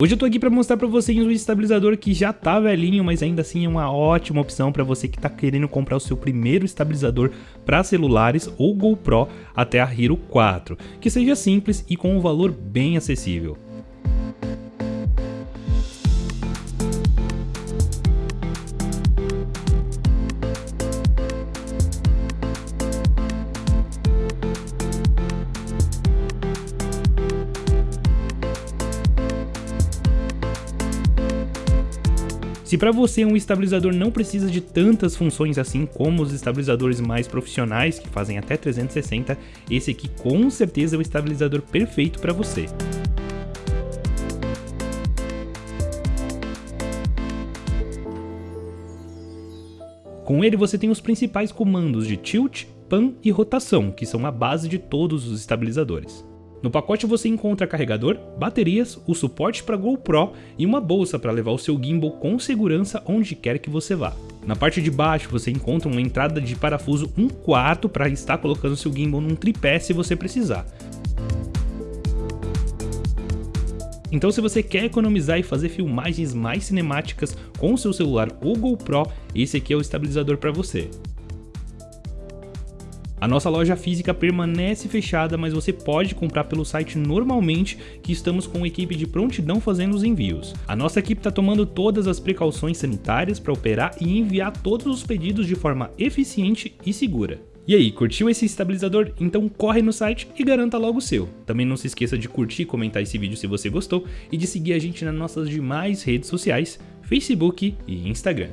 Hoje eu tô aqui para mostrar para vocês um estabilizador que já tá velhinho, mas ainda assim é uma ótima opção para você que tá querendo comprar o seu primeiro estabilizador para celulares ou GoPro até a Hero 4, que seja simples e com um valor bem acessível. Se para você um estabilizador não precisa de tantas funções assim como os estabilizadores mais profissionais que fazem até 360, esse aqui com certeza é o estabilizador perfeito para você. Com ele você tem os principais comandos de tilt, pan e rotação, que são a base de todos os estabilizadores. No pacote você encontra carregador, baterias, o suporte para GoPro e uma bolsa para levar o seu gimbal com segurança onde quer que você vá. Na parte de baixo você encontra uma entrada de parafuso 1 quarto para estar colocando seu gimbal num tripé se você precisar. Então se você quer economizar e fazer filmagens mais cinemáticas com o seu celular ou GoPro, esse aqui é o estabilizador para você. A nossa loja física permanece fechada, mas você pode comprar pelo site normalmente, que estamos com uma equipe de prontidão fazendo os envios. A nossa equipe está tomando todas as precauções sanitárias para operar e enviar todos os pedidos de forma eficiente e segura. E aí, curtiu esse estabilizador? Então corre no site e garanta logo o seu. Também não se esqueça de curtir e comentar esse vídeo se você gostou e de seguir a gente nas nossas demais redes sociais, Facebook e Instagram.